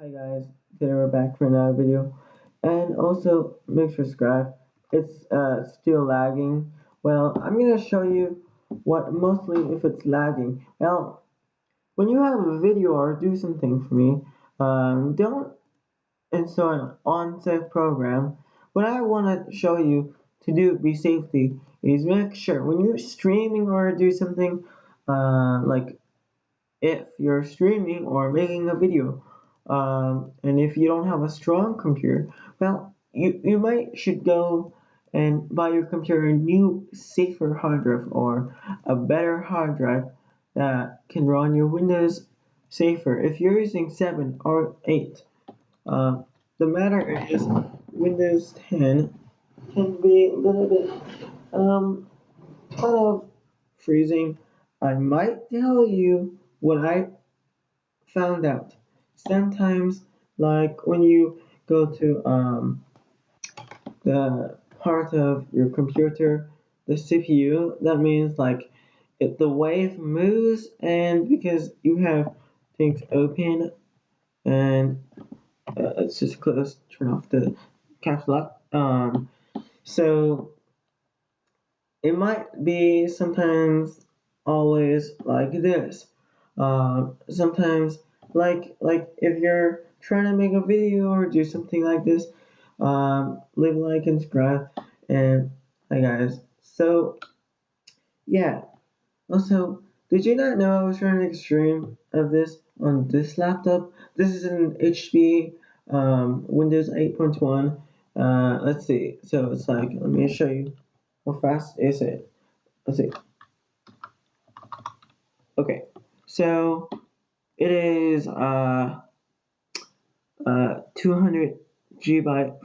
Hi guys, today we're back for another video, and also make sure to subscribe. It's uh, still lagging. Well, I'm gonna show you what mostly if it's lagging. Well, when you have a video or do something for me, um, don't install an unsafe program. What I want to show you to do be safety is make sure when you're streaming or do something uh, like if you're streaming or making a video um, and if you don't have a strong computer, well, you, you might should go and buy your computer a new safer hard drive or a better hard drive that can run your Windows safer. If you're using 7 or 8, uh, the matter is Windows 10 can be a little bit um, kind of freezing. I might tell you what I found out sometimes like when you go to um, the part of your computer the CPU that means like it, the wave moves and because you have things open and uh, let's just close turn off the caps lock um, so it might be sometimes always like this. Uh, sometimes like like if you're trying to make a video or do something like this um, leave a like and subscribe and hi guys. So yeah. Also did you not know I was trying to make a stream of this on this laptop? This is an HP um, Windows 8.1 uh, let's see. So it's like let me show you how fast is it. Let's see. Okay. So it is uh, uh, 200 gigabyte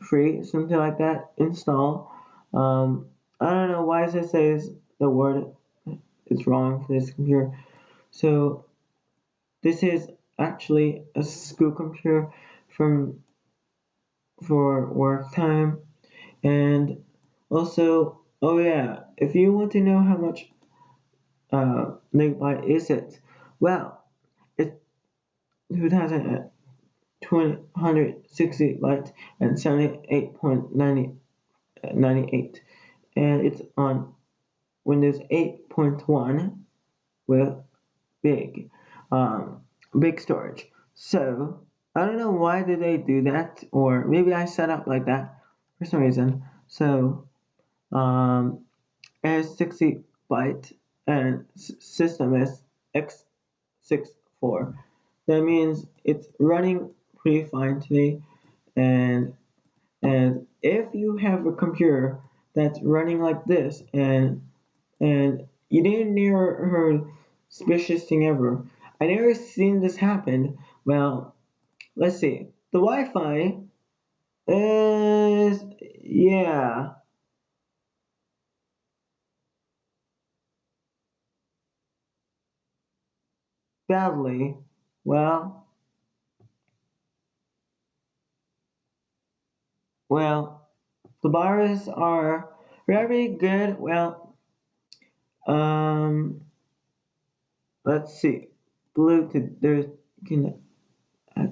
free, something like that. Install. Um, I don't know why it says the word is wrong for this computer. So this is actually a school computer from for work time and also oh yeah if you want to know how much uh, megabyte is it well 2260 bytes and 78.98 and it's on Windows 8.1 with big um, big storage. So I don't know why did they do that or maybe I set up like that for some reason. So um, as 60 byte and system is x64 that means it's running pretty fine today. And and if you have a computer that's running like this and and you didn't heard suspicious thing ever. I never seen this happen. Well let's see. The Wi-Fi is yeah. Badly well Well, the bars are very good. Well, um, let's see. Blue Bluetooth. There's can. Uh,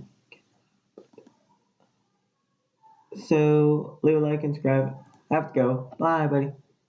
so leave a like and subscribe. I have to go. Bye, buddy.